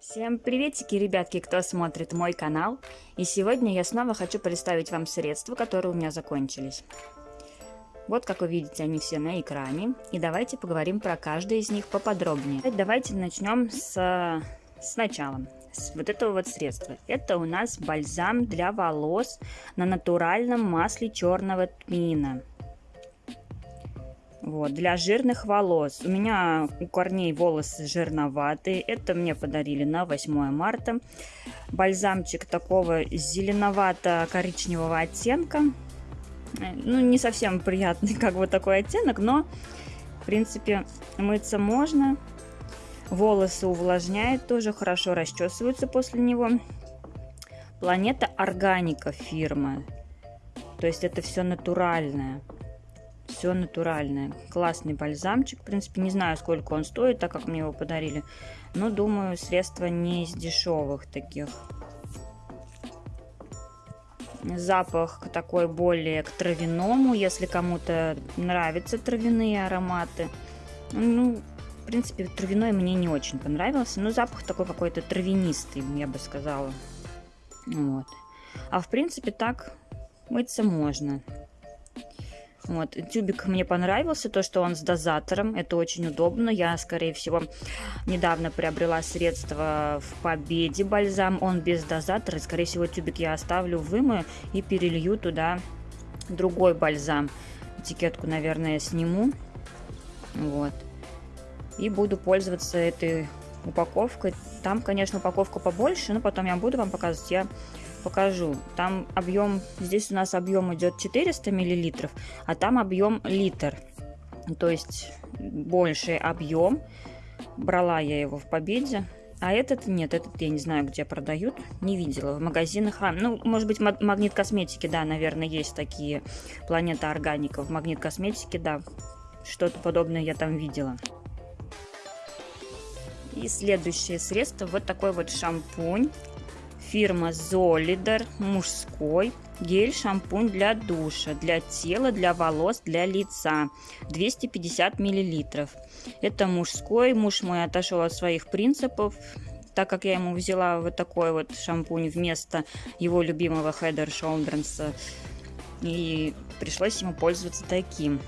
Всем приветики, ребятки, кто смотрит мой канал. И сегодня я снова хочу представить вам средства, которые у меня закончились. Вот, как вы видите, они все на экране. И давайте поговорим про каждый из них поподробнее. Давайте начнем с, с начала. С вот этого вот средства. Это у нас бальзам для волос на натуральном масле черного тмина. Вот, для жирных волос. У меня у корней волосы жирноватые. Это мне подарили на 8 марта. Бальзамчик такого зеленовато-коричневого оттенка. Ну, не совсем приятный как бы такой оттенок, но, в принципе, мыться можно. Волосы увлажняет, тоже хорошо расчесываются после него. Планета Органика фирма. То есть это все натуральное все натуральное. Классный бальзамчик. В принципе, не знаю, сколько он стоит, так как мне его подарили. Но, думаю, средство не из дешевых таких. Запах такой более к травяному, если кому-то нравятся травяные ароматы. Ну, в принципе, травяной мне не очень понравился, но запах такой какой-то травянистый, я бы сказала. Вот. А в принципе так мыться можно. Вот. Тюбик мне понравился, то, что он с дозатором. Это очень удобно. Я, скорее всего, недавно приобрела средство в Победе бальзам. Он без дозатора. Скорее всего, тюбик я оставлю, вымою и перелью туда другой бальзам. Этикетку, наверное, сниму. Вот. И буду пользоваться этой упаковкой. Там, конечно, упаковка побольше, но потом я буду вам показывать. Я покажу. Там объем, здесь у нас объем идет 400 миллилитров, а там объем литр. То есть больший объем. Брала я его в Победе. А этот нет, этот я не знаю, где продают, не видела в магазинах. А, ну, может быть, магнит косметики, да, наверное, есть такие. Планета органика в магнит косметики, да, что-то подобное я там видела. И следующее средство, вот такой вот шампунь Фирма Zolidar мужской гель-шампунь для душа, для тела, для волос, для лица. 250 миллилитров. Это мужской. Муж мой отошел от своих принципов, так как я ему взяла вот такой вот шампунь вместо его любимого Head Shoulders. И пришлось ему пользоваться таким.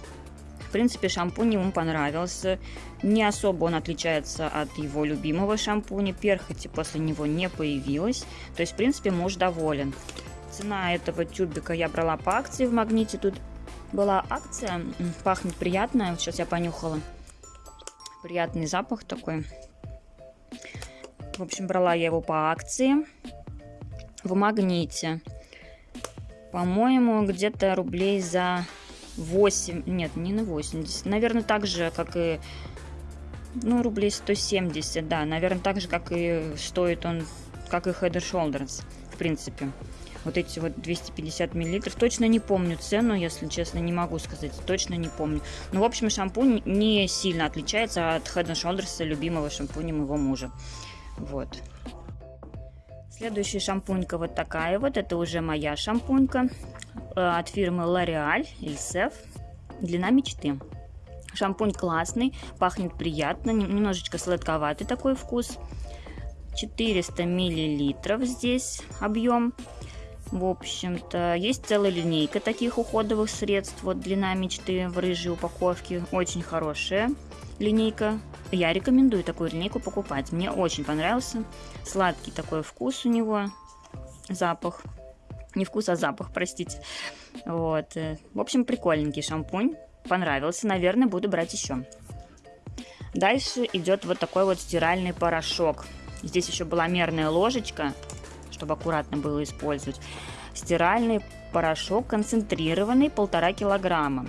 В принципе, шампунь ему понравился. Не особо он отличается от его любимого шампуня. Перхоти после него не появилось. То есть, в принципе, муж доволен. Цена этого тюбика я брала по акции в Магните. Тут была акция. Пахнет приятно. Вот сейчас я понюхала. Приятный запах такой. В общем, брала я его по акции в Магните. По-моему, где-то рублей за 8, нет, не на 80, наверное, так же, как и, ну, рублей 170, да, наверное, так же, как и стоит он, как и Head Shoulders, в принципе. Вот эти вот 250 миллилитров. Точно не помню цену, если честно, не могу сказать. Точно не помню. Но, в общем, шампунь не сильно отличается от Head Shoulders, любимого шампуня моего мужа. Вот. Следующая шампунька вот такая вот. Это уже моя шампунька. Э, от фирмы L'Oreal Ilsef. Длина мечты. Шампунь классный, пахнет приятно, немножечко сладковатый такой вкус. 400 миллилитров здесь объем. В общем-то, есть целая линейка таких уходовых средств. Вот длина мечты в рыжей упаковке. Очень хорошая линейка. Я рекомендую такую линейку покупать. Мне очень понравился. Сладкий такой вкус у него. Запах. Не вкус, а запах, простите. Вот. В общем, прикольненький шампунь. Понравился. Наверное, буду брать еще. Дальше идет вот такой вот стиральный порошок. Здесь еще была мерная ложечка, чтобы аккуратно было использовать. Стиральный порошок концентрированный, полтора килограмма.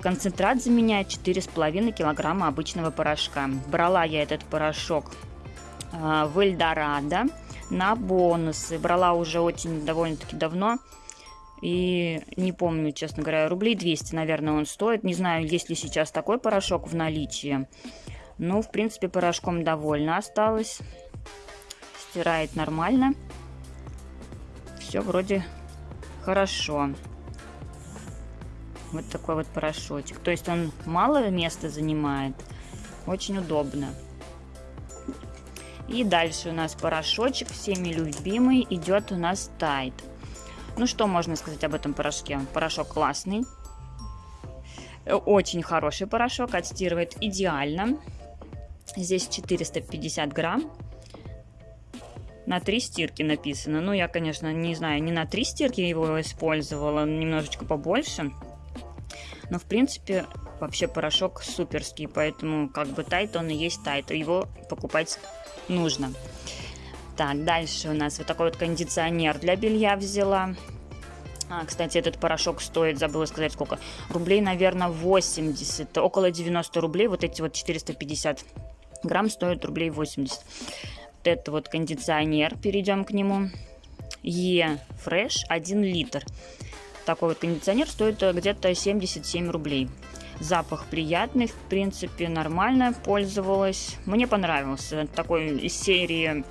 Концентрат заменяет 4,5 килограмма обычного порошка. Брала я этот порошок э, в Эльдорадо на бонусы. Брала уже очень довольно-таки давно. И не помню, честно говоря, рублей 200, наверное, он стоит. Не знаю, есть ли сейчас такой порошок в наличии. Но, в принципе, порошком довольно осталось. Стирает нормально. Все вроде хорошо. Вот такой вот порошочек. То есть он мало места занимает. Очень удобно. И дальше у нас порошочек, всеми любимый, идет у нас Тайт. Ну что можно сказать об этом порошке? Порошок классный, очень хороший порошок, отстирывает идеально. Здесь 450 грамм. На три стирки написано. Ну, я, конечно, не знаю, не на три стирки его использовала, немножечко побольше. Но, в принципе, вообще порошок суперский, поэтому как бы тайт он и есть тайт, его покупать нужно. Так, дальше у нас вот такой вот кондиционер для белья взяла. А, кстати, этот порошок стоит, забыла сказать сколько, рублей, наверное, 80, около 90 рублей, вот эти вот 450 грамм стоят рублей 80. Вот это вот кондиционер, перейдем к нему. Е Fresh 1 литр. Такой вот кондиционер стоит где-то 77 рублей. Запах приятный, в принципе, нормально пользовалась. Мне понравился. Такой из серии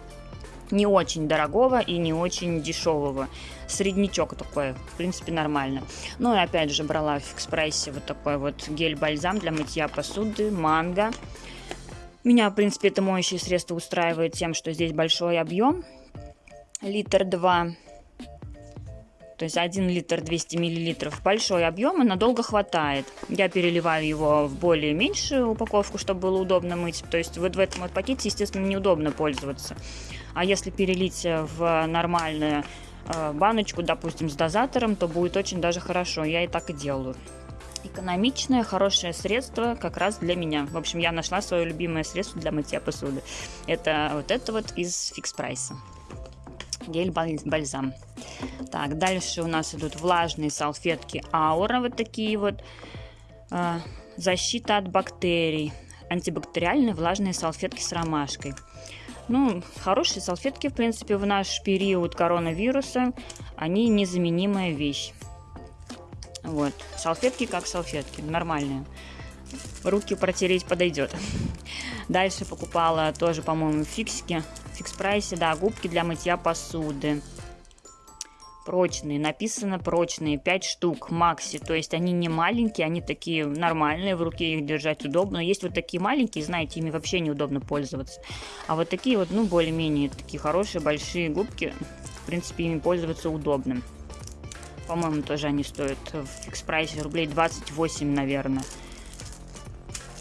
не очень дорогого и не очень дешевого. Среднячок такой, в принципе, нормально. Ну и опять же брала в экспрессе вот такой вот гель-бальзам для мытья посуды, манго. Меня, в принципе, это моющее средство устраивает тем, что здесь большой объем. Литр два. То есть 1 литр 200 миллилитров. Большой объем и надолго хватает. Я переливаю его в более меньшую упаковку, чтобы было удобно мыть. То есть вот в этом вот пакете, естественно, неудобно пользоваться. А если перелить в нормальную э, баночку, допустим, с дозатором, то будет очень даже хорошо. Я и так и делаю. Экономичное, хорошее средство как раз для меня. В общем, я нашла свое любимое средство для мытья посуды. Это вот это вот из фикс прайса. Гель-бальзам. Так, дальше у нас идут влажные салфетки Аура, вот такие вот. Э, защита от бактерий. Антибактериальные влажные салфетки с ромашкой. Ну, хорошие салфетки, в принципе, в наш период коронавируса, они незаменимая вещь. Вот, салфетки как салфетки, нормальные. Руки протереть подойдет. Дальше покупала тоже, по-моему, фиксики. Фикс прайсе, да, губки для мытья посуды прочные. Написано прочные, 5 штук, макси. То есть они не маленькие, они такие нормальные, в руке их держать удобно. Есть вот такие маленькие, знаете, ими вообще неудобно пользоваться. А вот такие вот, ну, более-менее такие хорошие, большие губки, в принципе, ими пользоваться удобно. По-моему, тоже они стоят в фикс-прайсе рублей 28, наверное.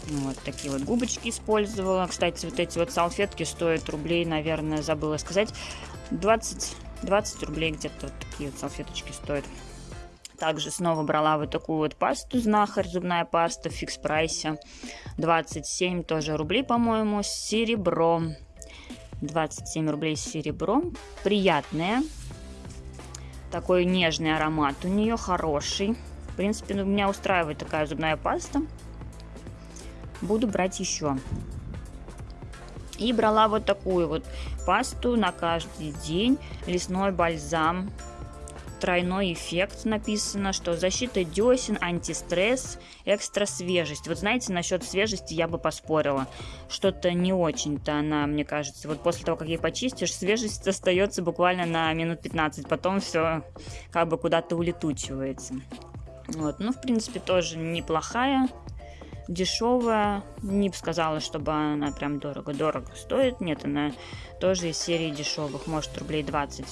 Вот такие вот губочки использовала. Кстати, вот эти вот салфетки стоят рублей, наверное, забыла сказать, 20 20 рублей где-то вот такие вот салфеточки стоят. Также снова брала вот такую вот пасту знахарь, зубная паста в фикс прайсе. 27 тоже рублей, по-моему, с серебром. 27 рублей с серебром. Приятная. Такой нежный аромат у нее, хороший. В принципе, ну, меня устраивает такая зубная паста. Буду брать еще. И брала вот такую вот пасту на каждый день. Лесной бальзам. Тройной эффект написано, что защита десен, антистресс, экстра свежесть. Вот знаете, насчет свежести я бы поспорила. Что-то не очень-то она, мне кажется. Вот после того, как ее почистишь, свежесть остается буквально на минут 15. Потом все как бы куда-то улетучивается. Вот, ну, в принципе, тоже неплохая дешевая. Не бы сказала, чтобы она прям дорого-дорого стоит. Нет, она тоже из серии дешевых. Может, рублей 20,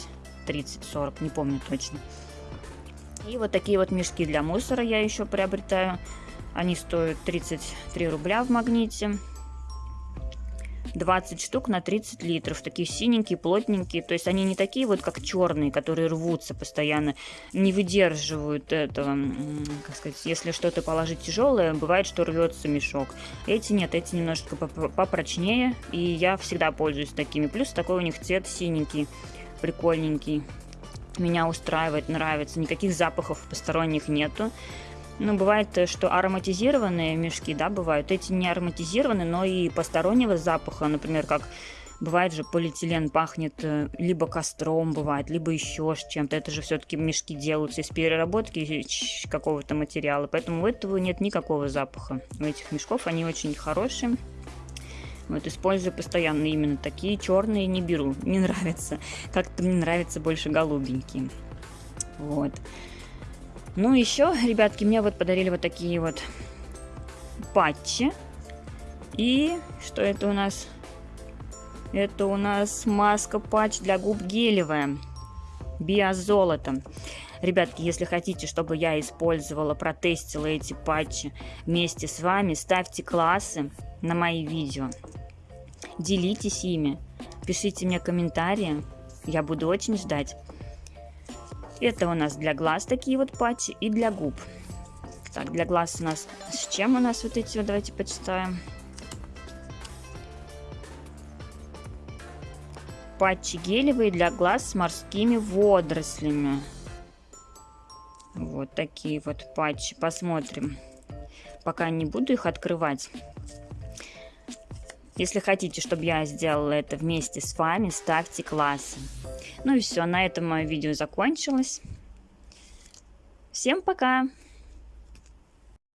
30, 40, не помню точно. И вот такие вот мешки для мусора я еще приобретаю. Они стоят 33 рубля в магните. 20 штук на 30 литров. Такие синенькие, плотненькие. То есть они не такие вот, как черные, которые рвутся постоянно, не выдерживают этого. Как сказать, если что-то положить тяжелое, бывает, что рвется мешок. Эти нет, эти немножечко попрочнее. И я всегда пользуюсь такими. Плюс такой у них цвет синенький, прикольненький. Меня устраивает, нравится. Никаких запахов посторонних нету. Ну, бывает, э, что ароматизированные мешки, да, бывают. Эти не ароматизированы, но и постороннего запаха, например, как бывает же полиэтилен пахнет э, либо костром, бывает, либо еще чем-то. Это же все-таки мешки делаются из переработки какого-то материала, поэтому у этого нет никакого запаха. У этих мешков они очень хорошие. Вот использую постоянно именно такие черные не беру, не нравится. Как-то мне нравится больше голубенькие. Вот. Ну, еще, ребятки, мне вот подарили вот такие вот патчи. И что это у нас? Это у нас маска патч для губ гелевая. Биозолото. Ребятки, если хотите, чтобы я использовала, протестила эти патчи вместе с вами, ставьте классы на мои видео. Делитесь ими. Пишите мне комментарии. Я буду очень ждать. Это у нас для глаз такие вот патчи и для губ. Так, для глаз у нас... С чем у нас вот эти вот? Давайте почитаем. Патчи гелевые для глаз с морскими водорослями. Вот такие вот патчи. Посмотрим. Пока не буду их открывать. Если хотите, чтобы я сделала это вместе с вами, ставьте классы. Ну и все, на этом мое видео закончилось. Всем пока!